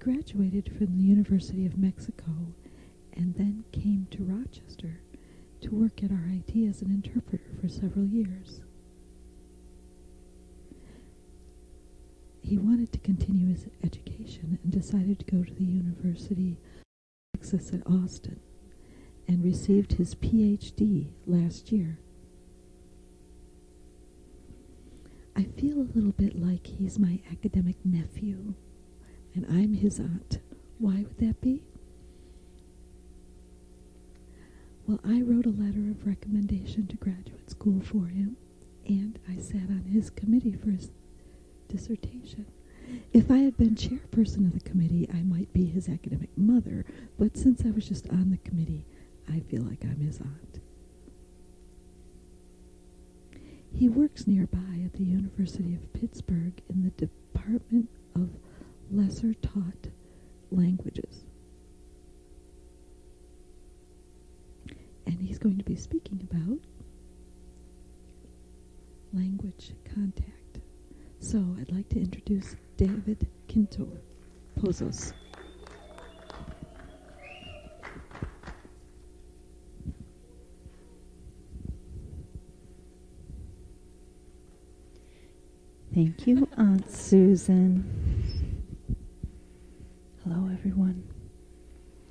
graduated from the University of Mexico and then came to Rochester to work at RIT as an interpreter for several years. He wanted to continue his education and decided to go to the University of Texas at Austin and received his PhD last year. I feel a little bit like he's my academic nephew and I'm his aunt. Why would that be? Well, I wrote a letter of recommendation to graduate school for him, and I sat on his committee for his dissertation. If I had been chairperson of the committee, I might be his academic mother, but since I was just on the committee, I feel like I'm his aunt. He works nearby at the University of Pittsburgh in the Department of Lesser Taught Languages. And he's going to be speaking about language contact. So I'd like to introduce David Quinto Pozos. Thank you, Aunt Susan. Hello, everyone.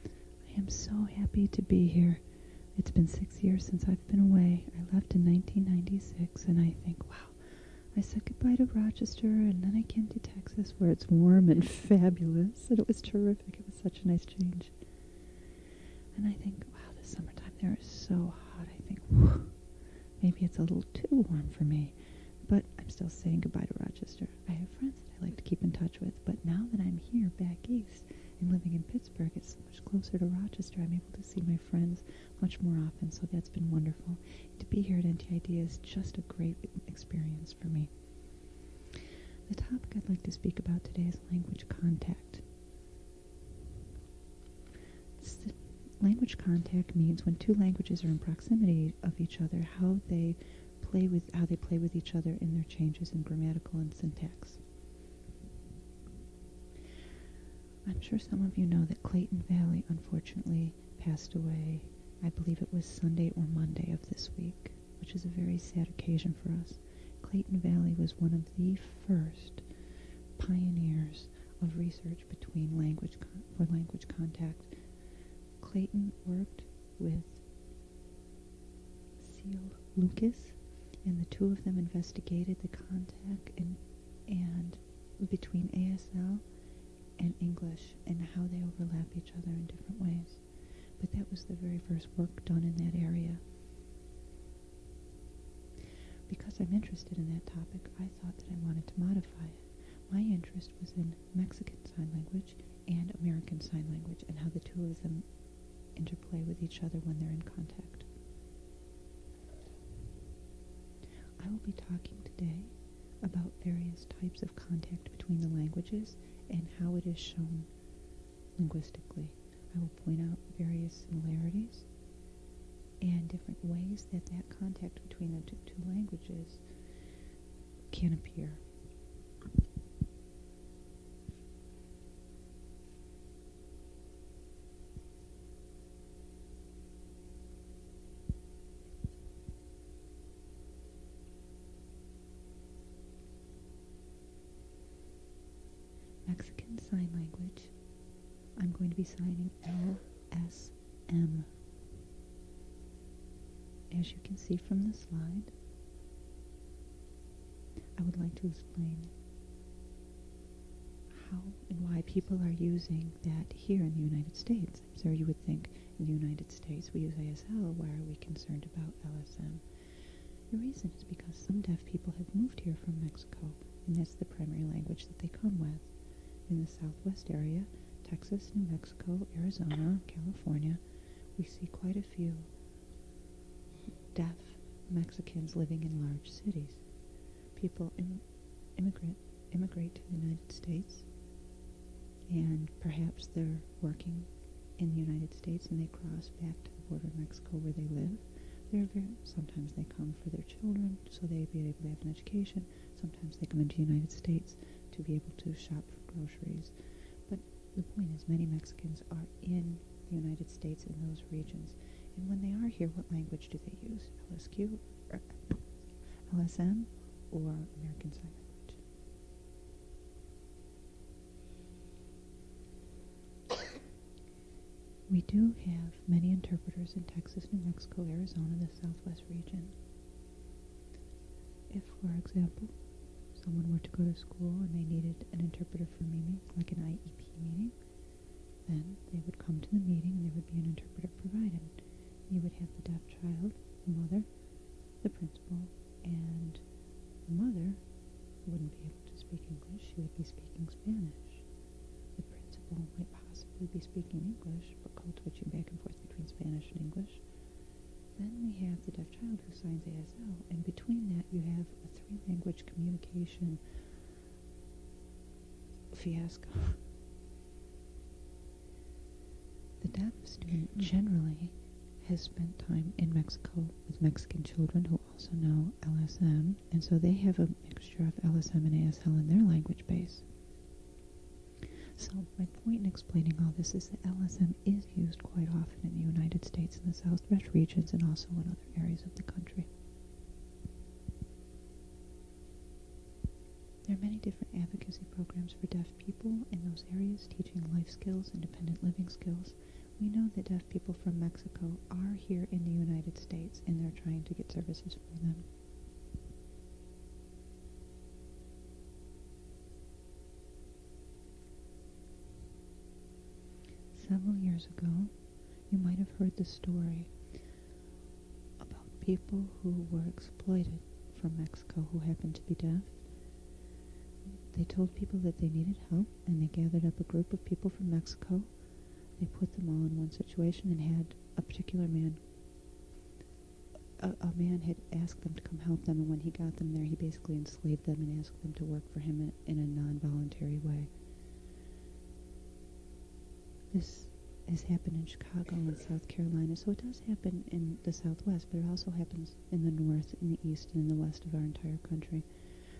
I am so happy to be here. It's been six years since I've been away. I left in 1996, and I think, wow, I said goodbye to Rochester, and then I came to Texas, where it's warm and fabulous, and it was terrific. It was such a nice change. And I think, wow, this summertime there is so hot. I think, whew, maybe it's a little too warm for me. I'm still saying goodbye to Rochester. I have friends that I like to keep in touch with, but now that I'm here back east and living in Pittsburgh, it's much closer to Rochester. I'm able to see my friends much more often, so that's been wonderful. To be here at NTID is just a great experience for me. The topic I'd like to speak about today is language contact. language contact means when two languages are in proximity of each other, how they play with how they play with each other in their changes in grammatical and syntax. I'm sure some of you know that Clayton Valli unfortunately passed away. I believe it was Sunday or Monday of this week, which is a very sad occasion for us. Clayton Valli was one of the first pioneers of research between language for language contact. Clayton worked with Ceil Lucas and the two of them investigated the contact and, and between ASL and English and how they overlap each other in different ways. But that was the very first work done in that area. Because I'm interested in that topic, I thought that I wanted to modify it. My interest was in Mexican Sign Language and American Sign Language and how the two of them interplay with each other when they're in contact. I will be talking today about various types of contact between the languages and how it is shown linguistically. I will point out various similarities and different ways that that contact between the two languages can appear. sign language, I'm going to be signing LSM. As you can see from the slide, I would like to explain how and why people are using that here in the United States. So you would think in the United States we use ASL, why are we concerned about LSM? The reason is because some deaf people have moved here from Mexico, and that's the primary language that they come with in the southwest area, Texas, New Mexico, Arizona, California, we see quite a few deaf Mexicans living in large cities. People Im- immigrate, immigrate to the United States and perhaps they're working in the United States and they cross back to the border of Mexico where they live. They're very, sometimes they come for their children so they be able to have an education. Sometimes they come into the United States to be able to shop for groceries. The point is many Mexicans are in the United States in those regions. And when they are here, what language do they use? LSQ, or uh, LSM, or American Sign Language? We do have many interpreters in Texas, New Mexico, Arizona, the Southwest region. If, for example, someone were to go to school and they needed an interpreter for meeting, like an IEP meeting, then they would come to the meeting and there would be an interpreter provided. You would have the deaf child, the mother, the principal, and the mother wouldn't be able to speak English. She would be speaking Spanish. The principal might possibly be speaking English, but called switching back and forth between Spanish and English. Then we have the deaf child who signs ASL, and between that you have a three-language communication fiasco. The deaf student generally has spent time in Mexico with Mexican children who also know LSM, and so they have a mixture of LSM and ASL in their language base. So my point in explaining all this is that LSM is used quite often in the United States in the southwest regions and also in other areas of the country. There are many different advocacy programs for deaf people in those areas teaching life skills, independent living skills. We know that deaf people from Mexico are here in the United States and they're trying to get services for them. Several years ago, you might have heard the story about people who were exploited from Mexico who happened to be deaf. They told people that they needed help, and they gathered up a group of people from Mexico. They put them all in one situation and had a particular man. A, a man had asked them to come help them, and when he got them there, he basically enslaved them and asked them to work for him in, in a non-voluntary way. This has happened in Chicago and South Carolina, so it does happen in the Southwest, but it also happens in the North, in the East, and in the West of our entire country.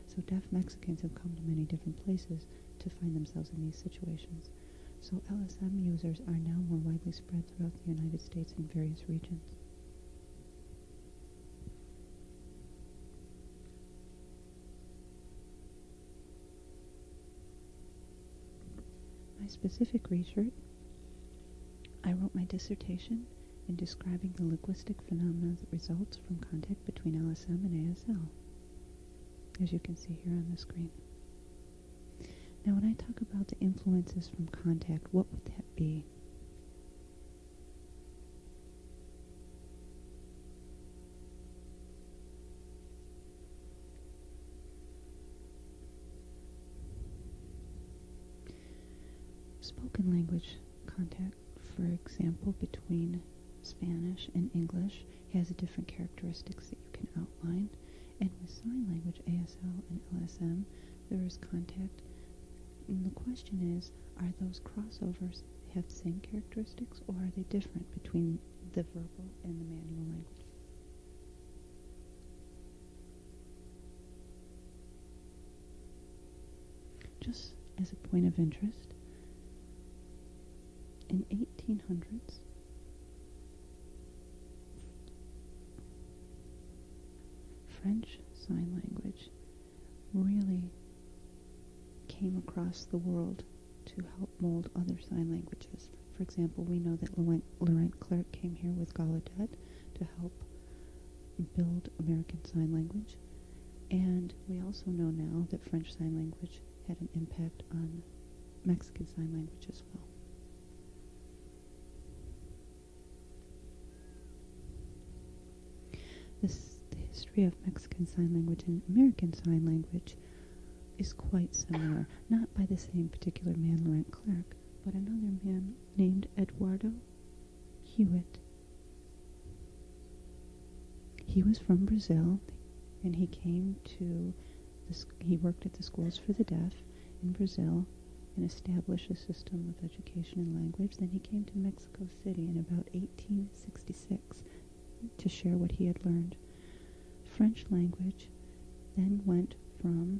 So deaf Mexicans have come to many different places to find themselves in these situations. So LSM users are now more widely spread throughout the United States in various regions. My specific research, My dissertation in describing the linguistic phenomena that results from contact between LSM and ASL, as you can see here on the screen. Now when I talk about the influences from contact, what would that be? Spoken language contact, for example, between Spanish and English has different characteristics that you can outline. And with sign language, ASL and LSM, there is contact. And the question is, are those crossovers have the same characteristics or are they different between the verbal and the manual language? Just as a point of interest, in 1800s, French Sign Language really came across the world to help mold other sign languages. For example, we know that Laurent, Clerc came here with Gallaudet to help build American Sign Language. And we also know now that French Sign Language had an impact on Mexican Sign Language as well. This, the history of Mexican Sign Language and American Sign Language is quite similar, not by the same particular man, Laurent Clerc, but another man named Eduardo Huet. He was from Brazil, and he came to, the, he worked at the schools for the deaf in Brazil and established a system of education and language. Then he came to Mexico City in about 1866 to share what he had learned. French language then went from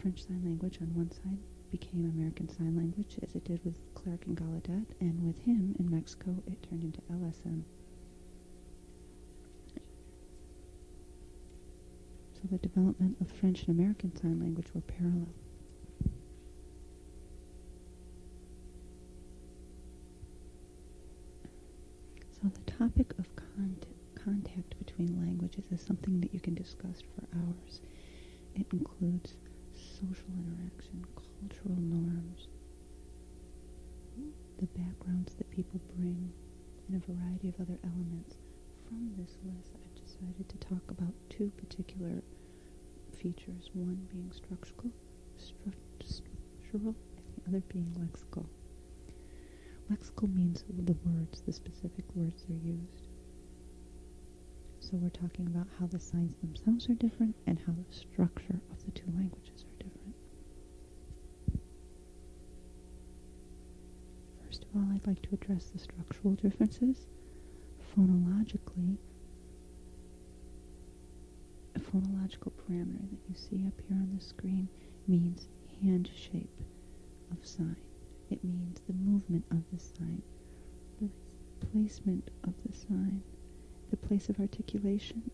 French Sign Language on one side became American Sign Language, as it did with Clerc and Gallaudet, and with him in Mexico, it turned into LSM. So the development of French and American Sign Language were parallel. So the topic of cont- contact between languages is something that you can discuss for hours. It includes social interaction, cultural norms, the backgrounds that people bring, and a variety of other elements. From this list, I've decided to talk about two particular features, one being structural, stru- structural and the other being lexical. Lexical means the words, the specific words they're used. So we're talking about how the signs themselves are different and how the structure of the two languages are different. First of all, I'd like to address the structural differences. Phonologically, a phonological parameter that you see up here on the screen means hand shape of sign. It means the movement of the sign, the placement of the sign, the place of articulation.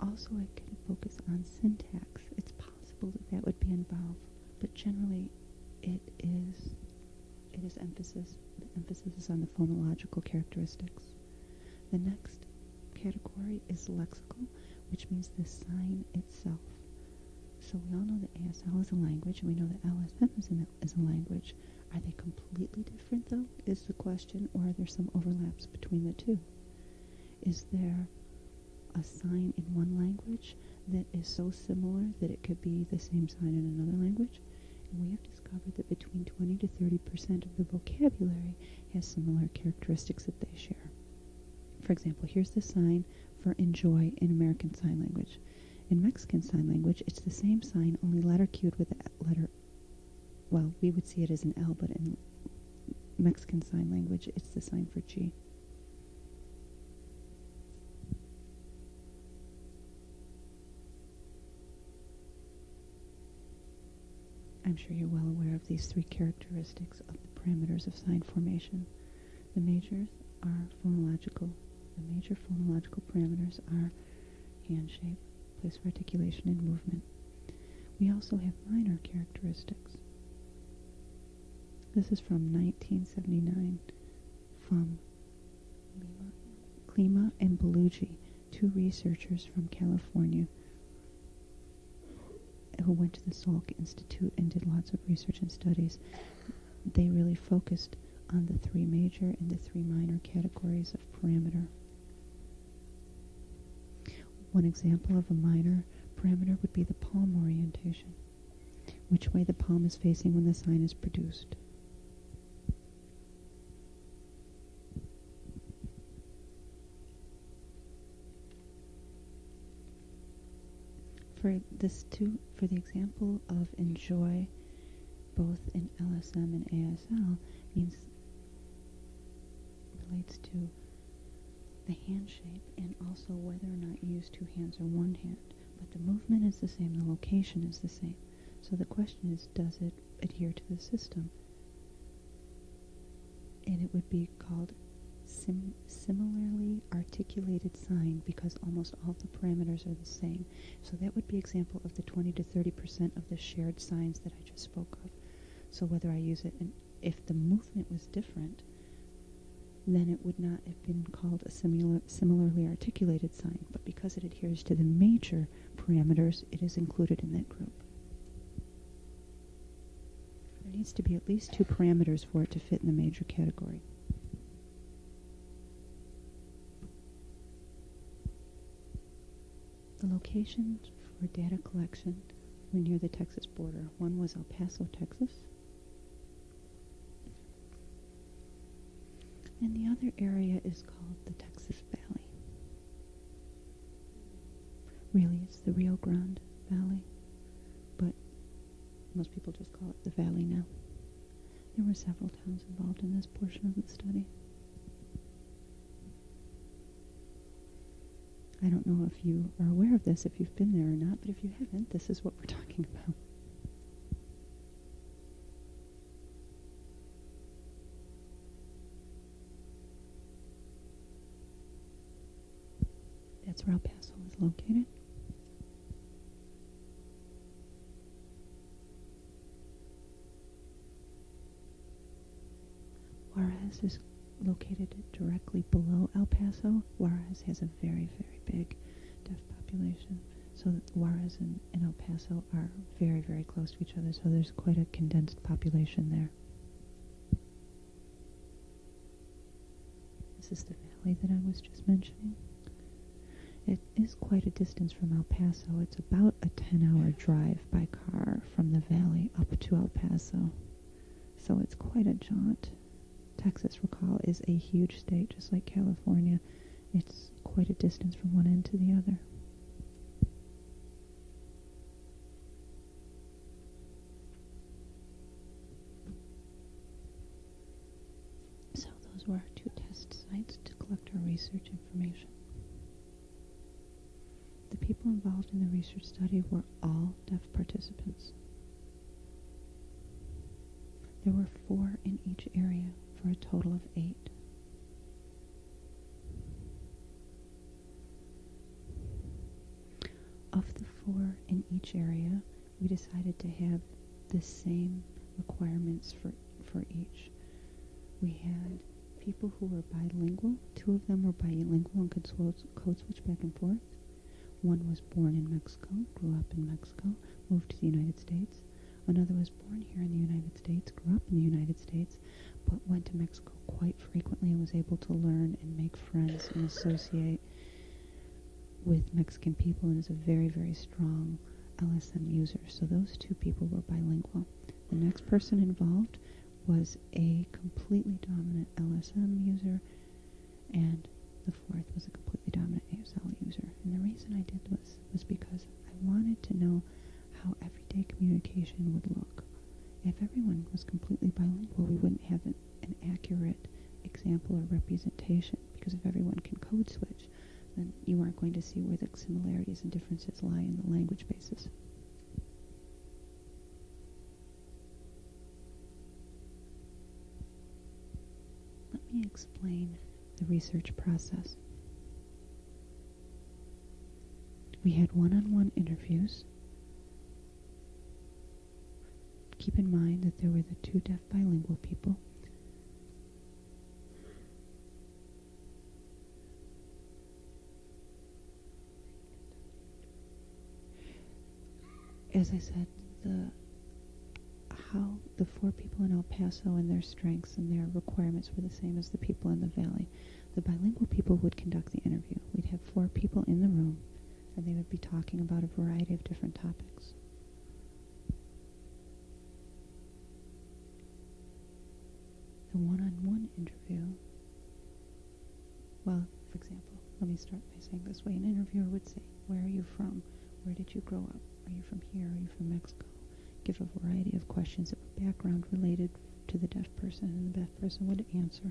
Also, I can focus on syntax. It's possible that that would be involved, but generally, it is it is emphasis. The emphasis is on the phonological characteristics. The next category is lexical, which means the sign itself. So we all know that ASL is a language, and we know that LSM is, is a language. Are they completely different, though, is the question, or are there some overlaps between the two? Is there a sign in one language that is so similar that it could be the same sign in another language? And we have discovered that between 20 to 30 percent of the vocabulary has similar characteristics that they share. For example, here's the sign for enjoy in American Sign Language. In Mexican Sign Language, it's the same sign, only letter cued with a letter, well, we would see it as an L, but in Mexican Sign Language, it's the sign for G. I'm sure you're well aware of these three characteristics of the parameters of sign formation. The majors are phonological. The major phonological parameters are hand shape, place of articulation, and movement. We also have minor characteristics. This is from 1979 from Lima, Klima and Bellugi, two researchers from California who went to the Salk Institute and did lots of research and studies. They really focused on the three major and the three minor categories of parameter. One example of a minor parameter would be the palm orientation, which way the palm is facing when the sign is produced. For this two, for the example of enjoy, both in LSM and ASL, means relates to the hand shape and also whether or not you use two hands or one hand. But the movement is the same, the location is the same. So the question is, does it adhere to the system? And it would be called sim- similarly articulated sign because almost all the parameters are the same. So that would be example of the 20 to 30 percent of the shared signs that I just spoke of. So whether I use it, and if the movement was different, then it would not have been called a similar, similarly articulated sign. But because it adheres to the major parameters, it is included in that group. There needs to be at least two parameters for it to fit in the major category. The locations for data collection were near the Texas border. One was El Paso, Texas. And the other area is called the Texas Valley. Really, it's the Rio Grande Valley, but most people just call it the valley now. There were several towns involved in this portion of the study. I don't know if you are aware of this, if you've been there or not, but if you haven't, this is what we're talking about. That's where El Paso is located. Juarez is located directly below El Paso. Juarez has a very, very big deaf population. So Juarez and, and El Paso are very, very close to each other. So there's quite a condensed population there. This is the valley that I was just mentioning. It is quite a distance from El Paso. It's about a 10-hour drive by car from the valley up to El Paso. So it's quite a jaunt. Texas, recall, is a huge state, just like California. It's quite a distance from one end to the other. So those were our two test sites to collect our research information. Involved in the research study were all deaf participants. There were four in each area for a total of eight. Of the four in each area, we decided to have the same requirements for, for each. We had people who were bilingual. Two of them were bilingual and could code switch back and forth. One was born in Mexico, grew up in Mexico, moved to the United States. Another was born here in the United States, grew up in the United States, but went to Mexico quite frequently and was able to learn and make friends and associate with Mexican people and is a very, very strong LSM user. So those two people were bilingual. The next person involved was a completely dominant LSM user, and the fourth was a completely dominant ASL user. And the reason I did this was because I wanted to know how everyday communication would look. If everyone was completely bilingual, we wouldn't have an, an accurate example or representation because if everyone can code switch, then you aren't going to see where the similarities and differences lie in the language basis. Let me explain the research process. We had one-on-one interviews keep in mind that there were the two deaf bilingual people. As I said, the how the four people in El Paso and their strengths and their requirements were the same as the people in the valley. The bilingual people would conduct the interview. We'd have four people in the room, and they would be talking about a variety of different topics. the one-on-one interview, well, for example, let me start by saying this way. An interviewer would say, where are you from? Where did you grow up? Are you from here? Are you from Mexico? Give a variety of questions that were background related to the deaf person, and the deaf person would answer.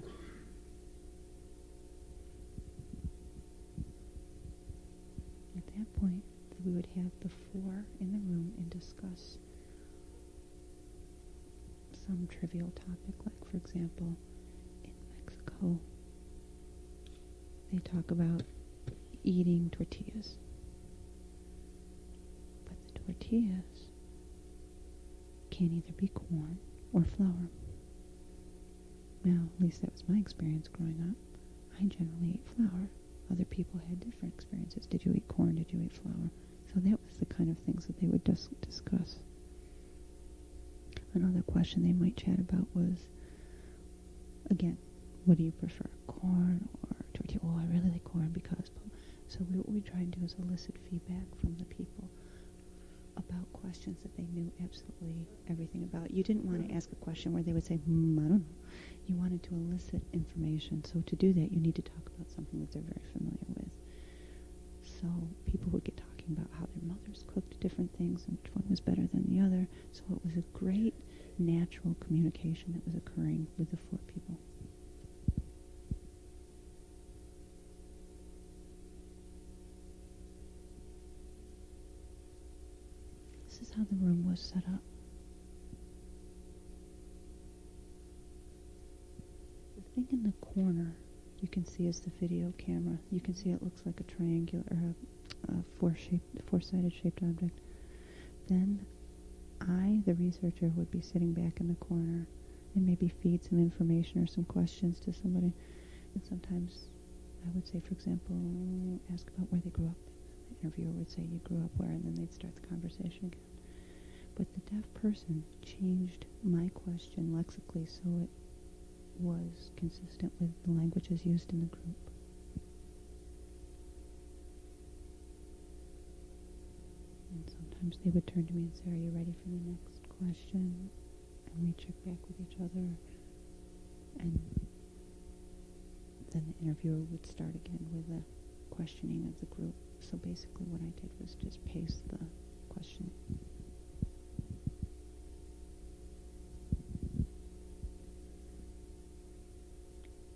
At that point, we would have the four in the room and discuss some trivial topic, like, for example, in Mexico, they talk about eating tortillas. But the tortillas can either be corn or flour. Well, at least that was my experience growing up. I generally ate flour. Other people had different experiences. Did you eat corn? Did you eat flour? The kind of things that they would dis- discuss. Another question they might chat about was, again, what do you prefer, corn or tortilla? Oh, I really like corn because. So we, what we try and do is elicit feedback from the people about questions that they knew absolutely everything about. You didn't want to ask a question where they would say, hmm, I don't know. You wanted to elicit information. So to do that, you need to talk about something that they're very familiar with. So people would get talking about how their mothers cooked different things and which one was better than the other. So it was a great natural communication that was occurring with the four people. This is how the room was set up. The thing in the corner you can see is the video camera. You can see it looks like a triangular, uh, a four shaped, four-sided shaped object. Then I, the researcher, would be sitting back in the corner and maybe feed some information or some questions to somebody. And sometimes I would say, for example, ask about where they grew up. The interviewer would say, you grew up where? And then they'd start the conversation again. But the deaf person changed my question lexically so it was consistent with the languages used in the group. And sometimes they would turn to me and say, are you ready for the next question? And we check back with each other. And then the interviewer would start again with the questioning of the group. So basically what I did was just paste the questioning.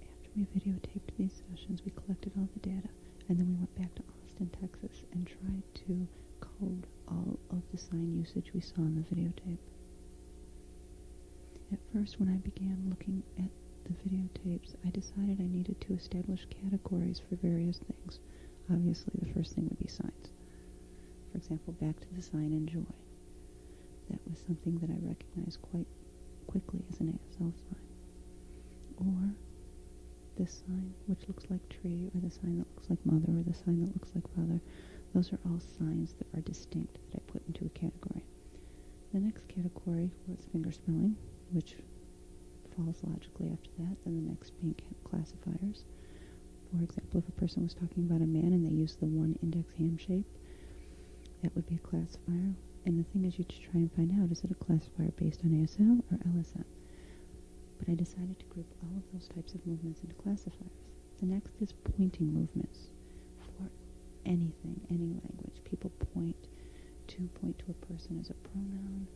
After we videotaped these sessions, we collected all the data, and then we went back to Austin, Texas, and tried to code all of the sign usage we saw in the videotape. At first, when I began looking at the videotapes, I decided I needed to establish categories for various things. Obviously, the first thing would be signs. For example, back to the sign enjoy. That was something that I recognized quite quickly as an ASL sign. Or this sign, which looks like tree, or the sign that looks like mother, or the sign that looks like father. Those are all signs that are distinct that I put into a category. The next category was finger spelling, which falls logically after that. Then the next being classifiers. For example, if a person was talking about a man and they used the one index hand shape, that would be a classifier. And the thing is you to try and find out, is it a classifier based on ASL or LSM? But I decided to group all of those types of movements into classifiers. The next is pointing movements anything, any language. People point to point to a person as a pronoun,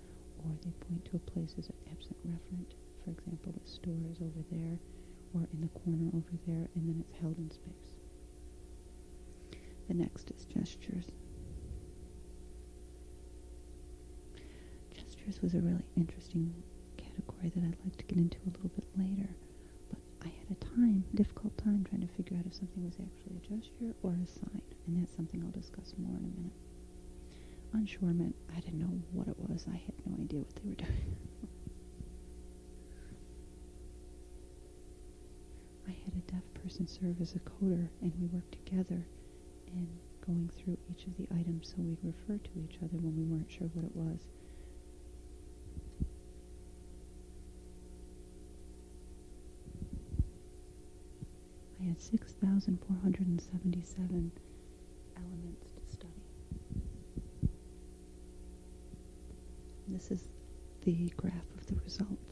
or they point to a place as an absent referent. For example, the store is over there, or in the corner over there, and then it's held in space. The next is gestures. Gestures was a really interesting category that I'd like to get into a little bit later, but I had a time, difficult time trying to figure out if something was actually a gesture or a sign, and that's something I'll discuss more in a minute. Unsure meant I didn't know what it was. I had no idea what they were doing. I had a deaf person serve as a coder, and we worked together in going through each of the items so we'd refer to each other when we weren't sure what it was. I had 6,477 elements to study. This is the graph of the results.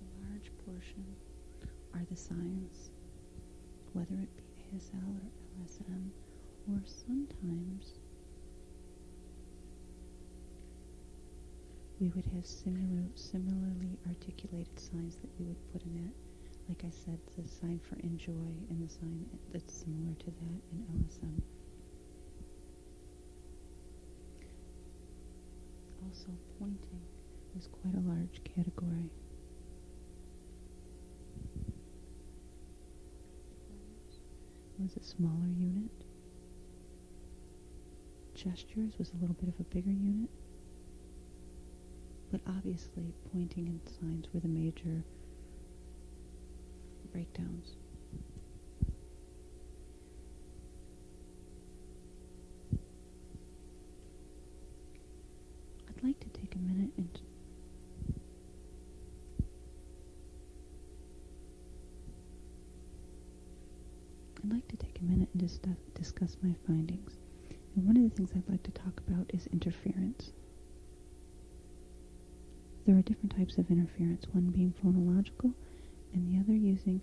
The large portion are the signs, whether it be ASL or LSM, or sometimes we would have similar, similarly articulated signs that we would put in it. Like I said, the sign for enjoy and the sign that's similar to that in LSM. Also, pointing was quite a large category. was a smaller unit. Gestures was a little bit of a bigger unit. But obviously, pointing and signs were the major breakdowns. I'd like to take a minute and I'd like to take a minute discuss my findings. And one of the things I'd like to talk about is interference. There are different types of interference, one being phonological and the other using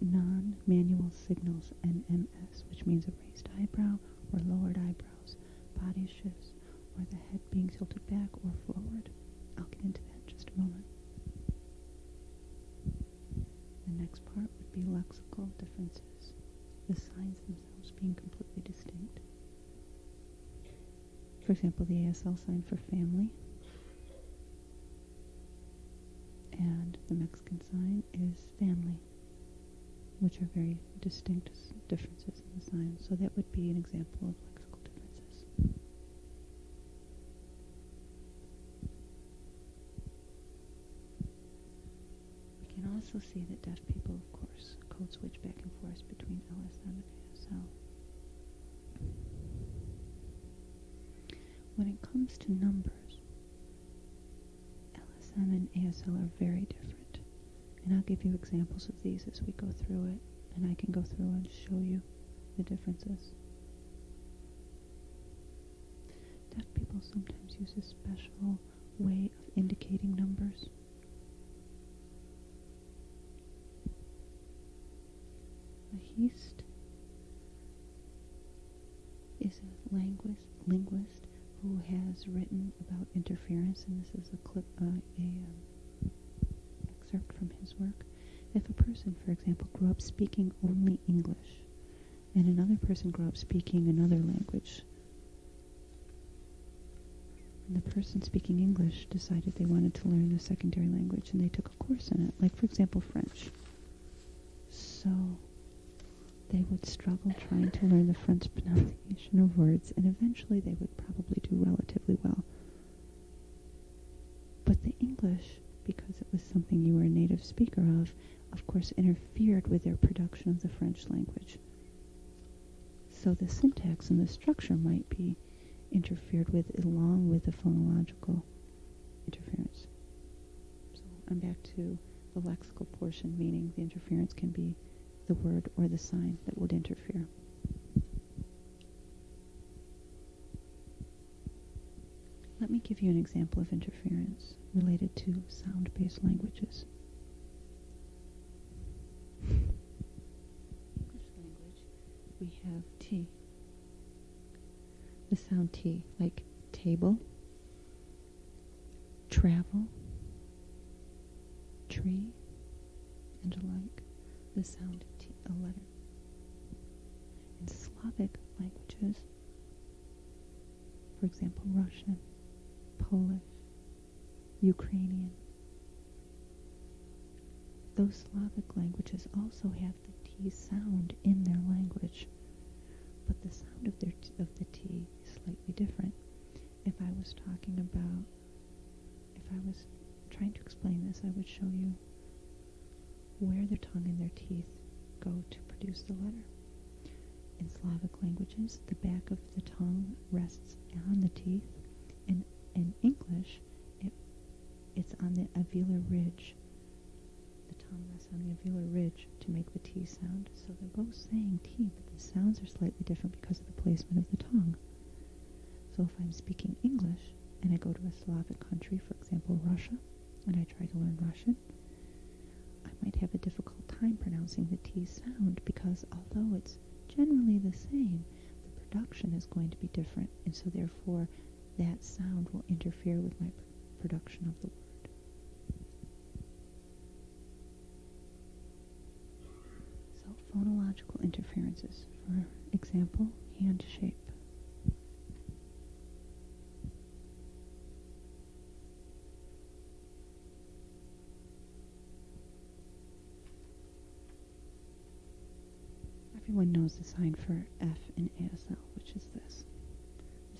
non-manual signals, NMS, which means a raised eyebrow or lowered eyebrows, body shifts, or the head being tilted back or forward. I'll get into that in just a moment. The next part would be lexical differences, the signs themselves being completely distinct. For example, the ASL sign for family. And the Mexican sign is family, which are very distinct differences in the sign. So that would be an example of lexical differences. We can also see that deaf people, of course, code switch back and forth between LSM and ASL. When it comes to numbers, LSM and ASL are very different. And I'll give you examples of these as we go through it, and I can go through and show you the differences. Deaf people sometimes use a special way of indicating numbers. A heist is a linguist, linguist who has written about interference, and this is a clip, uh, a um, excerpt from his work. If a person, for example, grew up speaking only English, and another person grew up speaking another language, and the person speaking English decided they wanted to learn a secondary language, and they took a course in it, like, for example, French. So they would struggle trying to learn the French pronunciation of words, and eventually they would probably do relatively well. But the English, because it was something you were a native speaker of, of course interfered with their production of the French language. So the syntax and the structure might be interfered with along with the phonological interference. So I'm back to the lexical portion, meaning the interference can be the word or the sign that would interfere. Let me give you an example of interference related to sound-based languages. English language, we have T. The sound T, like table, travel, tree, and alike. The sound a letter. In Slavic languages, for example, Russian, Polish, Ukrainian, those Slavic languages also have the T sound in their language, but the sound of their t- of the T is slightly different. If I was talking about, if I was trying to explain this, I would show you where their tongue and their teeth go to produce the letter. In Slavic languages, the back of the tongue rests on the teeth. In, in English, it, it's on the alveolar ridge. The tongue rests on the alveolar ridge to make the T sound. So they're both saying T, but the sounds are slightly different because of the placement of the tongue. So if I'm speaking English and I go to a Slavic country, for example, Russia, and I try to learn Russian, might have a difficult time pronouncing the T sound because although it's generally the same, the production is going to be different, and so therefore that sound will interfere with my production of the word. So phonological interferences. For example, hand shape. Everyone knows the sign for F in ASL, which is this.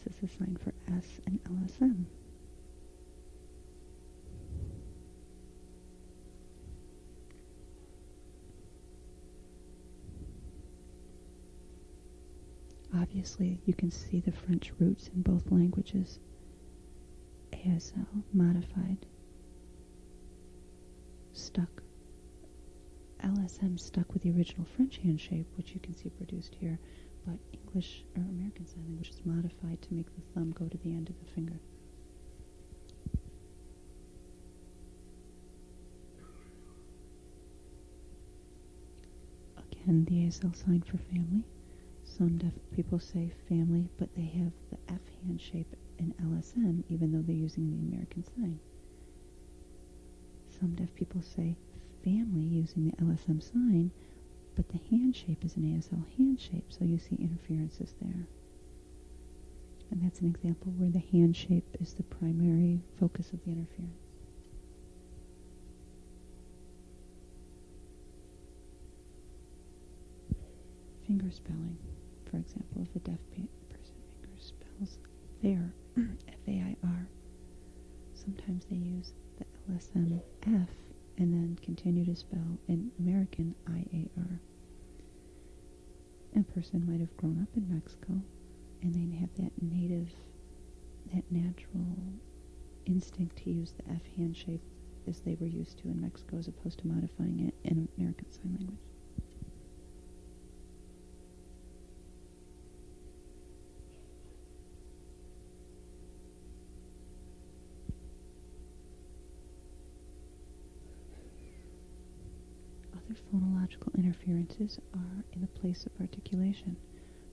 This is the sign for S in LSM. Obviously, you can see the French roots in both languages. ASL, modified, stuck LSM stuck with the original French hand shape, which you can see produced here, but English or American Sign Language is modified to make the thumb go to the end of the finger. Again, the ASL sign for family. Some deaf people say family, but they have the F hand shape in LSM, even though they're using the American sign. Some deaf people say family using the LSM sign, but the hand shape is an ASL hand shape, so you see interferences there. And that's an example where the hand shape is the primary focus of the interference. Finger spelling, for example, if a deaf person finger spells there, F-A-I-R, sometimes they use the LSM F and then continue to spell in American I-A-R. A person might have grown up in Mexico and they have that native, that natural instinct to use the F hand shape as they were used to in Mexico as opposed to modifying it in American Sign Language. Phonological interferences are in the place of articulation.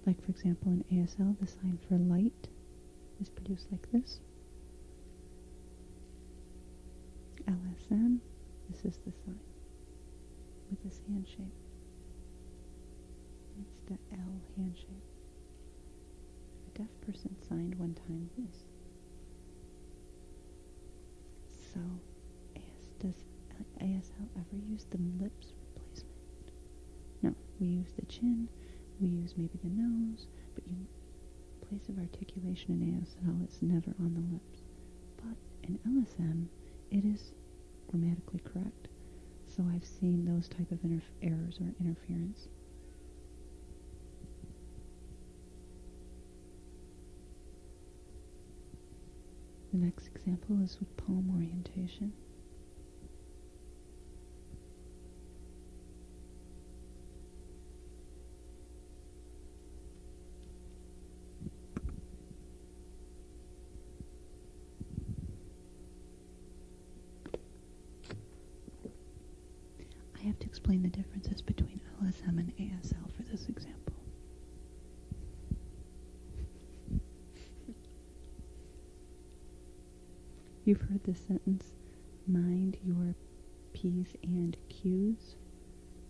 Like, for example, in ASL, the sign for light is produced like this. LSM, this is the sign with this hand shape. It's the L hand shape. A deaf person signed one time this. So, as does ASL ever use the lips? No, we use the chin, we use maybe the nose, but you place of articulation in ASL is never on the lips. But in LSM, it is grammatically correct. So I've seen those type of errors or interference. The next example is with palm orientation. explain the differences between LSM and ASL for this example. You've heard the sentence, mind your P's and Q's,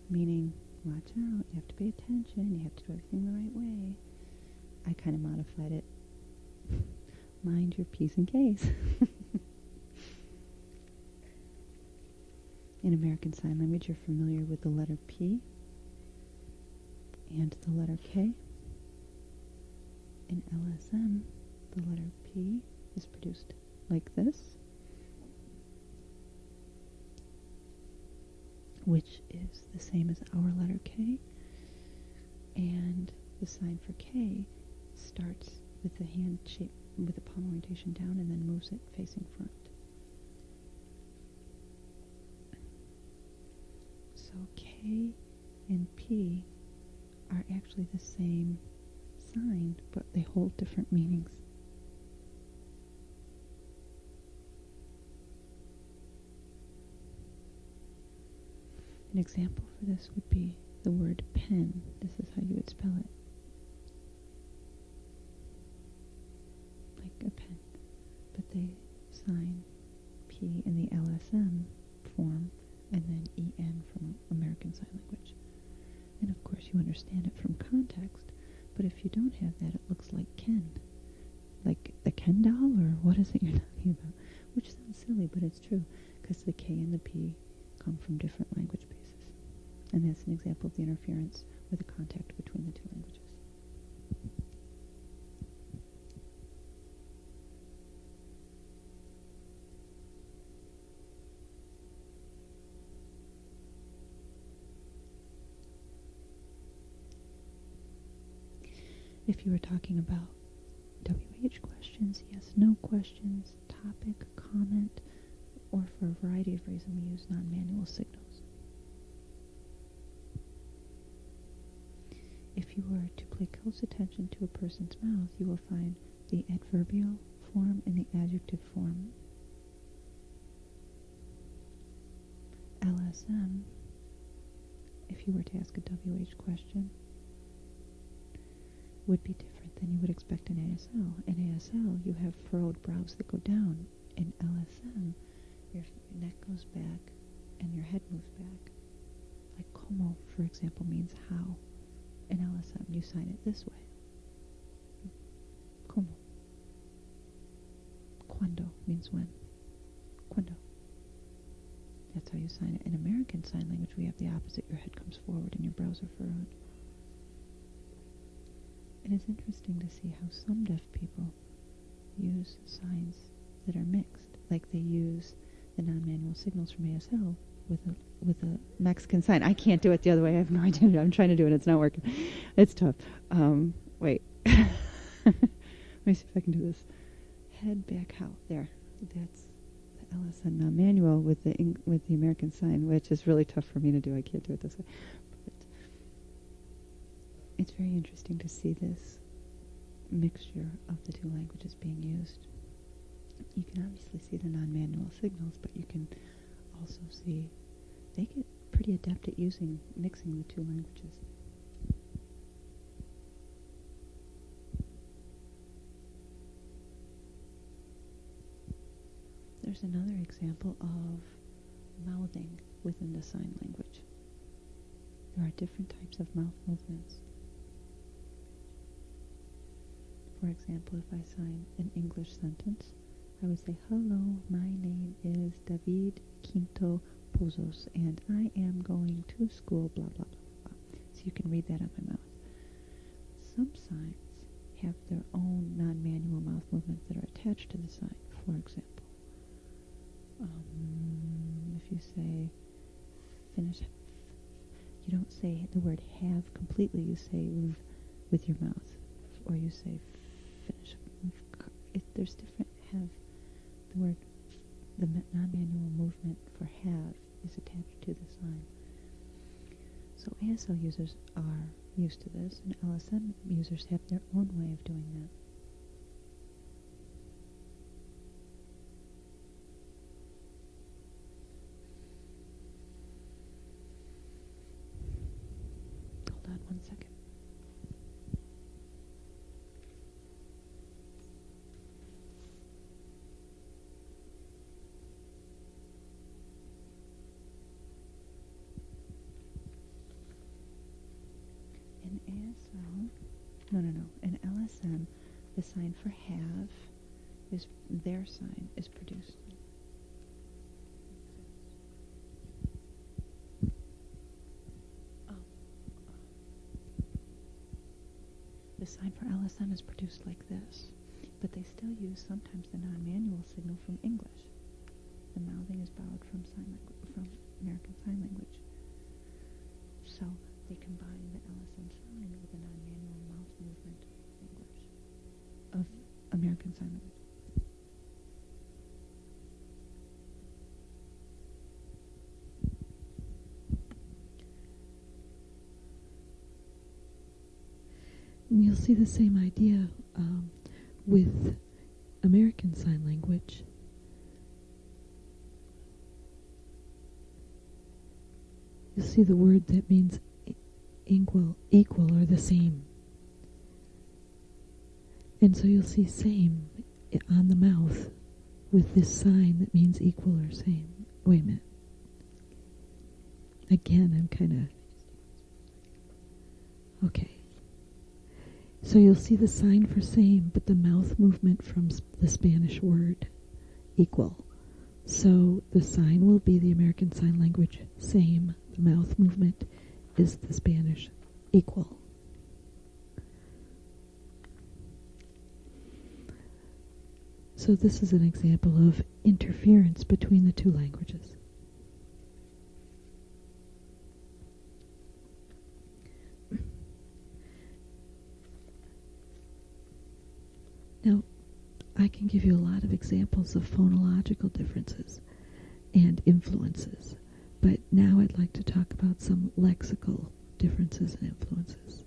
meaning watch out, you have to pay attention, you have to do everything the right way. I kind of modified it. mind your P's and K's. In American Sign Language, you're familiar with the letter P and the letter K. In LSM, the letter P is produced like this, which is the same as our letter K, and the sign for K starts with the hand shape, with the palm orientation down and then moves it facing front. So K and P are actually the same sign, but they hold different meanings. An example for this would be the word pen. This is how you would spell it. Like a pen. But they sign P in the LSM form and then en from American Sign Language. And of course you understand it from context, but if you don't have that, it looks like Ken. Like the Ken doll, or what is it you're talking about? Which sounds silly, but it's true, because the K and the P come from different language. And that's an example of the interference or the contact between the two languages. If you were talking about WH questions, yes, no questions, topic, comment, or for a variety of reasons we use non-manual signals. If you were to pay close attention to a person's mouth, you will find the adverbial form and the adjective form. LSM, if you were to ask a WH question, would be different than you would expect in ASL. In ASL, you have furrowed brows that go down. In LSM, your neck goes back and your head moves back. Like como, for example, means how. In LSM, you sign it this way. Como? Cuando means when. Cuando. That's how you sign it. In American Sign Language, we have the opposite. Your head comes forward and your brows are furrowed. It is interesting to see how some deaf people use signs that are mixed, like they use the non-manual signals from ASL with a with a Mexican sign. I can't do it the other way. I have no idea. I'm trying to do it. It's not working. It's tough. Um, wait. Let me see if I can do this. Head back out. There. That's the LSM non-manual with the with the American sign, which is really tough for me to do. I can't do it this way. But it's very interesting to see this mixture of the two languages being used. You can obviously see the non-manual signals, but you can also see they get pretty adept at using mixing the two languages. There's another example of mouthing within the sign language. There are different types of mouth movements. For example, if I sign an English sentence, I would say, Hello, my name is David Quinto Pozos, and I am going to school, blah, blah, blah, blah. So you can read that on my mouth. Some signs have their own non-manual mouth movements that are attached to the sign. For example, um, if you say finish, you don't say the word have completely. You say with your mouth, or you say finish. It, there's different have. The word, the non-manual movement for have is attached to the sign. So ASL users are used to this, and LSM users have their own way of doing that. Hold on one second. In ASL, no, no, no. The sign for have is their sign is produced. The sign for LSM is produced like this, but they still use sometimes the non-manual signal from English. The mouthing is borrowed from sign from American Sign Language. So they combine the LSM sign with the non-manual mouth movement American Sign Language. And you'll see the same idea um, with American Sign Language. You'll see the word that means equal, equal or the same. And so you'll see same on the mouth with this sign that means equal or same. Wait a minute. Again, I'm kind of. Okay. So you'll see the sign for same, but the mouth movement from the Spanish word equal. So the sign will be the American Sign Language same. The mouth movement is the Spanish equal. So this is an example of interference between the two languages. Now, I can give you a lot of examples of phonological differences and influences, but now I'd like to talk about some lexical differences and influences.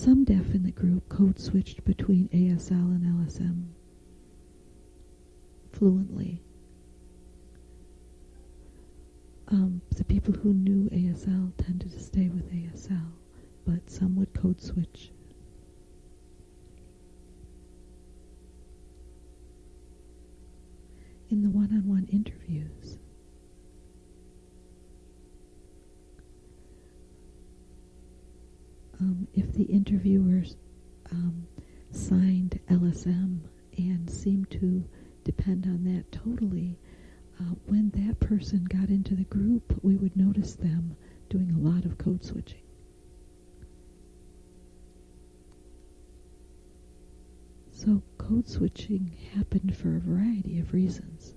Some deaf in the group code switched between ASL and LSM fluently. Um, the people who knew ASL tended to stay with ASL, but some would code switch. In the one-on-one interviews, um, if the interviewers um, signed LSM and seemed to depend on that totally. Uh, when that person got into the group, we would notice them doing a lot of code switching. So code switching happened for a variety of reasons.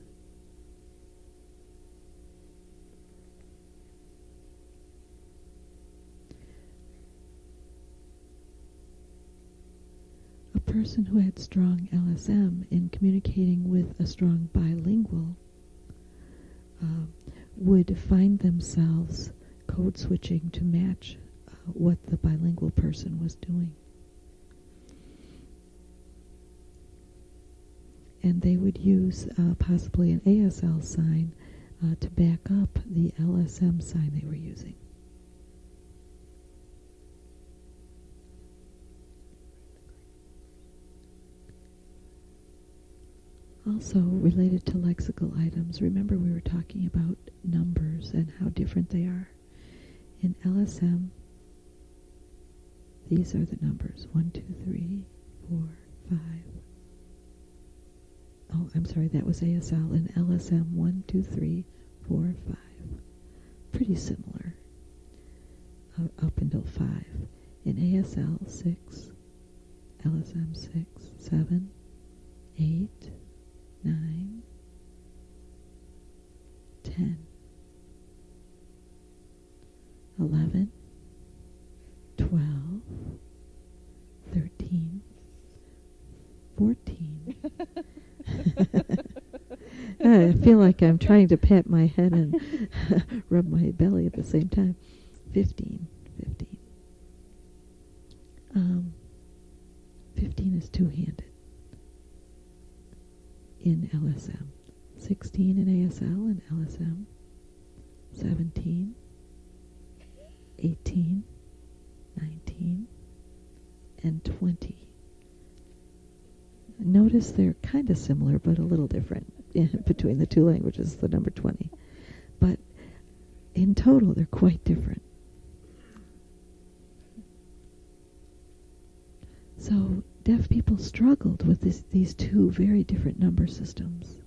Person who had strong LSM in communicating with a strong bilingual uh, would find themselves code switching to match uh, what the bilingual person was doing. And they would use uh, possibly an ASL sign uh, to back up the LSM sign they were using. Also, related to lexical items, remember we were talking about numbers and how different they are. In LSM, these are the numbers 1, 2, 3, 4, 5. Oh, I'm sorry, that was ASL. In LSM, 1, 2, 3, 4, 5. Pretty similar uh, up until 5. In ASL, 6, LSM, 6, 7, 8, nine, ten, eleven, twelve, thirteen, fourteen. I feel like I'm trying to pat my head and rub my belly at the same time. Fifteen, fifteen. Um, fifteen is two-handed in LSM, 16 in ASL and LSM, 17, 18, 19, and 20. Notice they're kind of similar but a little different between the two languages, the number 20. But in total, they're quite different. So deaf people struggled with this, these two very different number systems.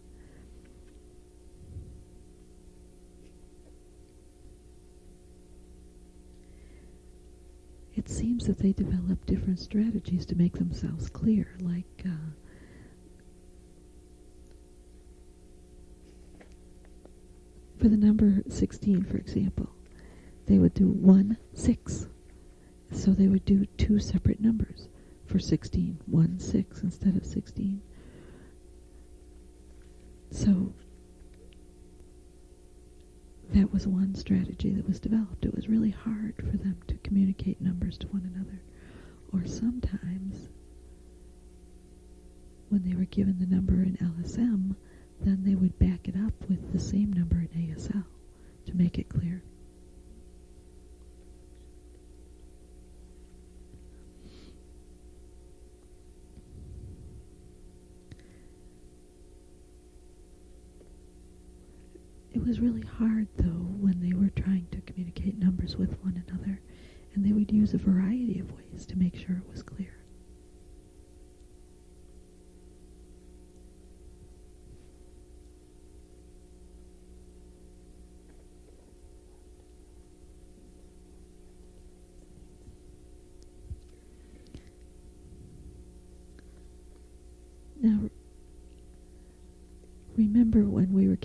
It seems that they developed different strategies to make themselves clear, like uh, for the number 16, for example, they would do 1, 6. So they would do two separate numbers for 16, 1, 6 instead of 16. So that was one strategy that was developed. It was really hard for them to communicate numbers to one another. Or sometimes, when they were given the number in LSM, then they would back it up with the same number in ASL to make it clear. It was really hard, though, when they were trying to communicate numbers with one another, and they would use a variety of ways to make sure it was clear. Now, remember when we were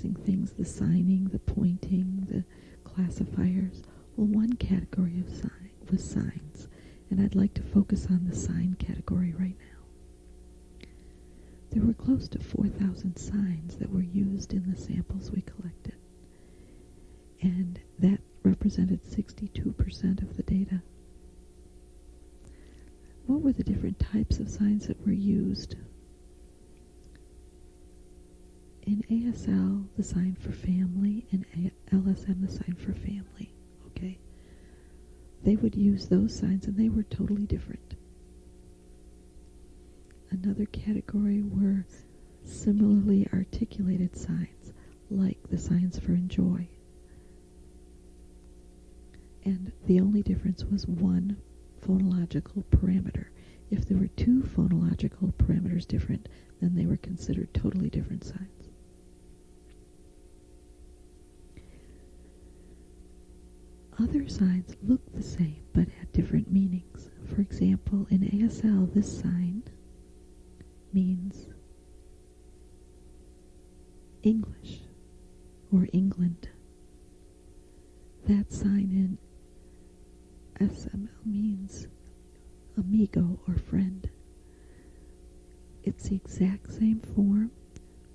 categorizing things, the signing, the pointing, the classifiers? Well, one category of sign was signs, and I'd like to focus on the sign category right now. There were close to 4,000 signs that were used in the samples we collected, and that represented 62% of the data. What were the different types of signs that were used? in ASL, the sign for family, and LSM, the sign for family. Okay? They would use those signs, and they were totally different. Another category were similarly articulated signs, like the signs for enjoy. And the only difference was one phonological parameter. If there were two phonological parameters different, then they were considered totally different signs. Other signs look the same but had different meanings. For example, in ASL, this sign means English or England. That sign in SML means amigo or friend. It's the exact same form,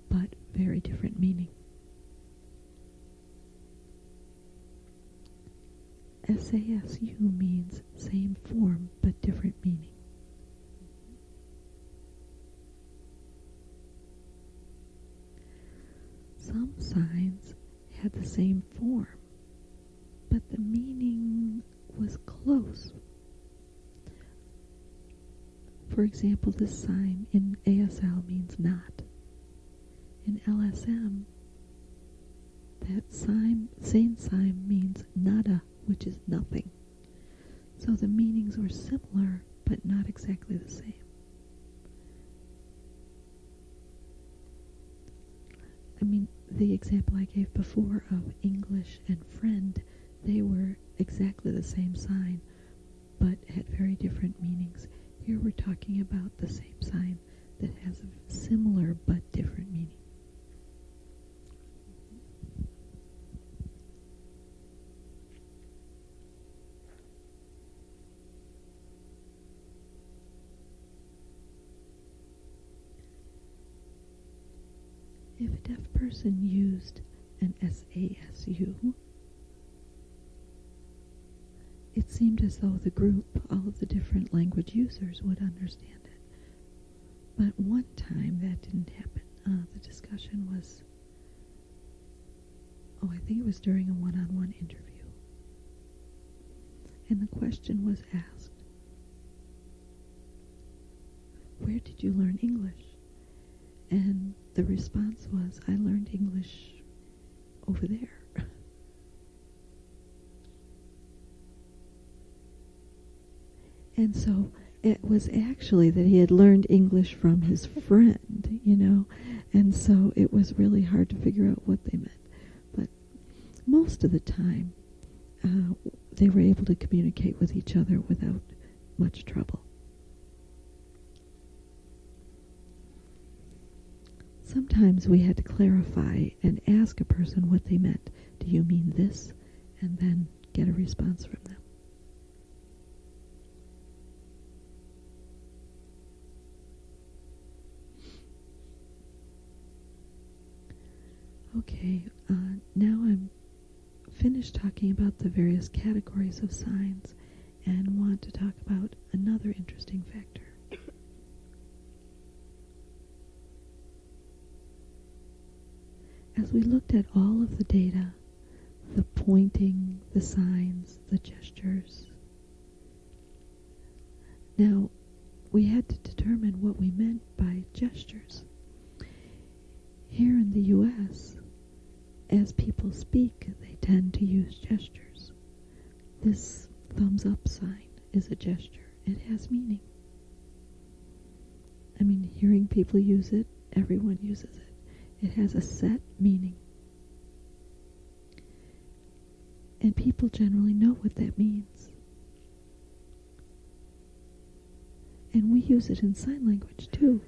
but very different meaning. SASU means same form but different meaning. Some signs had the same form, but the meaning was close. For example, this sign in ASL means not. In LSM, that sign, same sign means nada, which is nothing. So the meanings were similar, but not exactly the same. I mean, the example I gave before of English and friend, they were exactly the same sign, but had very different meanings. Here we're talking about the same sign that has a similar but different meaning. If a deaf person used an SASU, it seemed as though the group, all of the different language users, would understand it. But one time that didn't happen. Uh, the discussion was, oh, I think it was during a one on one interview. And the question was asked, Where did you learn English? And the response was, I learned English over there. and so it was actually that he had learned English from his friend, you know, and so it was really hard to figure out what they meant. But most of the time, uh, they were able to communicate with each other without much trouble. Sometimes we had to clarify and ask a person what they meant. Do you mean this? And then get a response from them. Okay, uh, now I'm finished talking about the various categories of signs and want to talk about another interesting factor. As we looked at all of the data, the pointing, the signs, the gestures, now we had to determine what we meant by gestures. Here in the U.S., as people speak, they tend to use gestures. This thumbs up sign is a gesture. It has meaning. I mean, hearing people use it, everyone uses it. It has a set meaning. And people generally know what that means. And we use it in sign language too.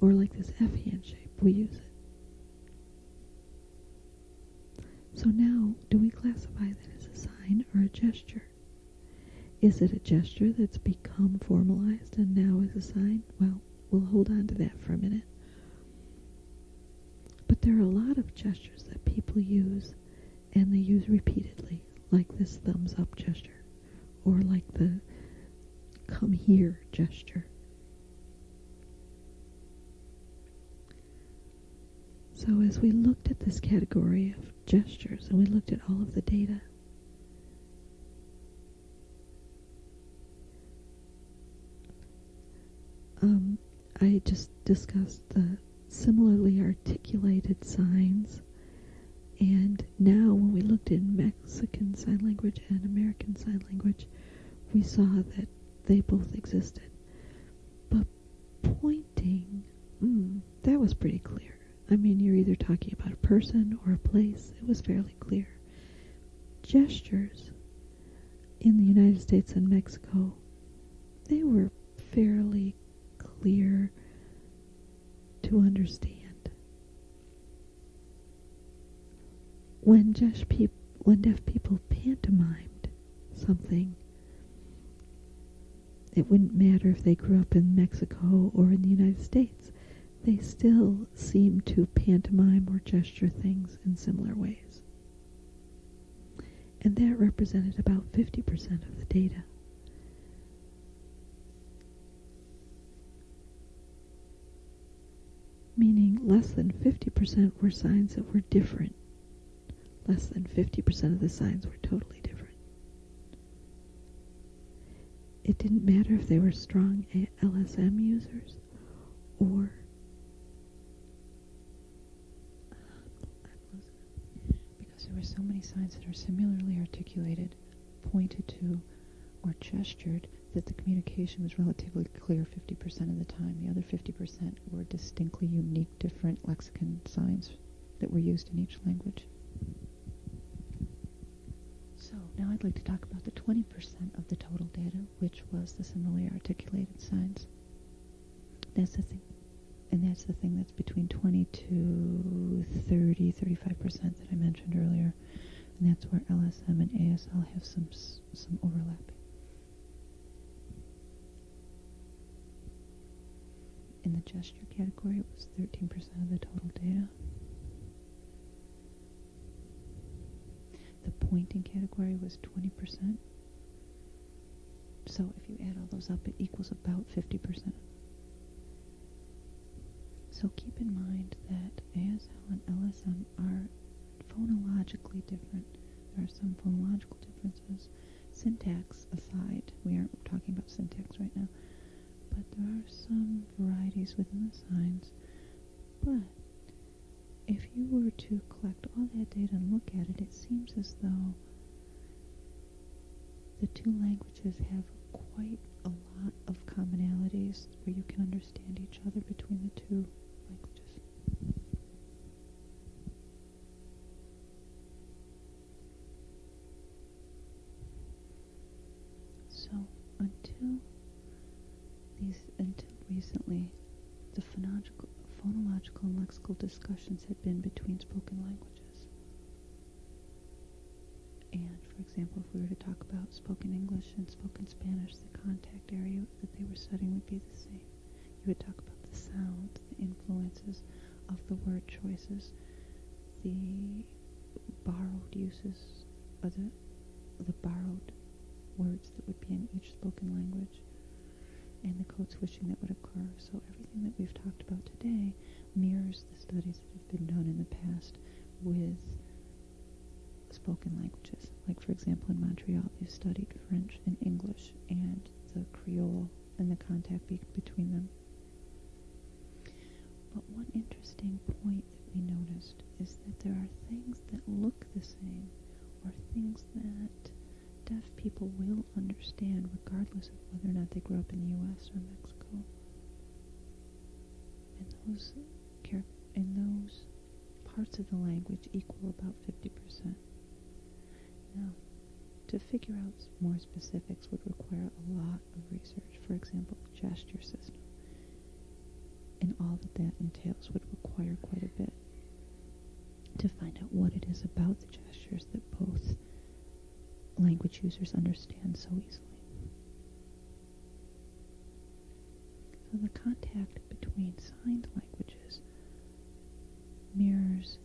Or like this F hand shape, we use it. So now, do we classify that as a sign or a gesture? Is it a gesture that's become formalized and now is a sign? Well, we'll hold on to that for a minute. There are a lot of gestures that people use and they use repeatedly, like this thumbs up gesture or like the come here gesture. So as we looked at this category of gestures and we looked at all of the data, um, I just discussed the similarly articulated signs. And now, when we looked in Mexican Sign Language and American Sign Language, we saw that they both existed. But pointing, mm, that was pretty clear. I mean, you're either talking about a person or a place. It was fairly clear. Gestures in the United States and Mexico, they were fairly clear to understand. When peop- when deaf people pantomimed something, it wouldn't matter if they grew up in Mexico or in the United States. They still seem to pantomime or gesture things in similar ways. And that represented about 50% of the data. Meaning less than 50% were signs that were different. Less than 50% of the signs were totally different. It didn't matter if they were strong LSM users or because there were so many signs that are similarly articulated, pointed to, or gestured that the communication was relatively clear 50% of the time. The other 50% were distinctly unique, different lexicon signs that were used in each language. So now I'd like to talk about the 20% of the total data, which was the similarly articulated signs. That's the thing. And that's the thing that's between 20 to 30, 35% that I mentioned earlier. And that's where LSM and ASL have some some overlap. In the gesture category, it was 13% of the total data. The pointing category was 20%. So if you add all those up, it equals about 50%. So keep in mind that ASL and LSM are phonologically different. There are some phonological differences. Syntax aside, we aren't talking about syntax right now, but there are some varieties within the signs. But if you were to collect all that data and look at it, it seems as though the two languages have quite a lot of commonalities where you can understand each other between the two languages. So until these until recently the phonological and lexical discussions had been between spoken languages. And, for example, if we were to talk about spoken English and spoken Spanish, the contact area that they were studying would be the same. You would talk about the sounds, the influences of the word choices, the borrowed uses, of the, the borrowed words that would be in each spoken language and the code switching that would occur. So everything that we've talked about today mirrors the studies that have been done in the past with spoken languages. Like, for example, in Montreal, they've studied French and English and the Creole and the contact be- between them. But one interesting point that we noticed is that there are things that look the same or things that deaf people will understand regardless of whether or not they grew up in the U.S. or Mexico. And those, in those parts of the language equal about 50%. Now, to figure out more specifics would require a lot of research. For example, the gesture system. And all that that entails would require quite a bit to find out what it is about the gestures that both language users understand so easily. So the contact between signed languages mirrors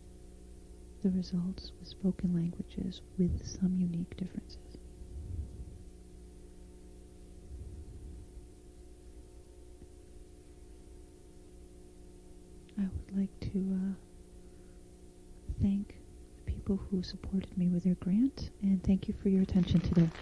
the results with spoken languages with some unique differences. I would like to uh, thank people who supported me with their grant, and thank you for your attention today.